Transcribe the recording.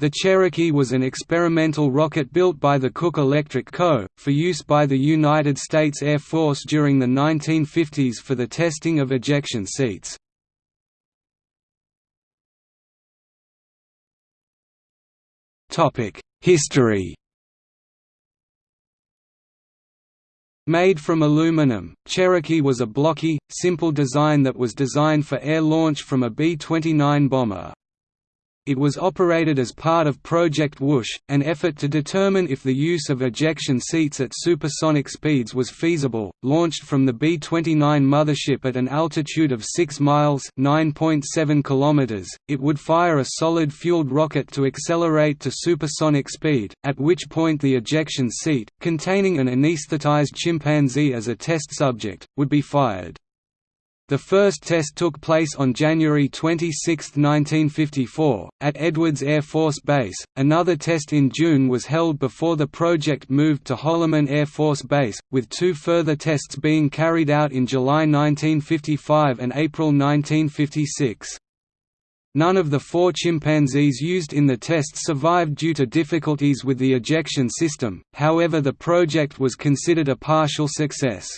The Cherokee was an experimental rocket built by the Cook Electric Co., for use by the United States Air Force during the 1950s for the testing of ejection seats. History Made from aluminum, Cherokee was a blocky, simple design that was designed for air launch from a B-29 bomber. It was operated as part of Project Whoosh, an effort to determine if the use of ejection seats at supersonic speeds was feasible. Launched from the B-29 mothership at an altitude of 6 miles (9.7 kilometers), it would fire a solid-fueled rocket to accelerate to supersonic speed, at which point the ejection seat, containing an anesthetized chimpanzee as a test subject, would be fired. The first test took place on January 26, 1954, at Edwards Air Force Base. Another test in June was held before the project moved to Holloman Air Force Base, with two further tests being carried out in July 1955 and April 1956. None of the four chimpanzees used in the tests survived due to difficulties with the ejection system, however the project was considered a partial success.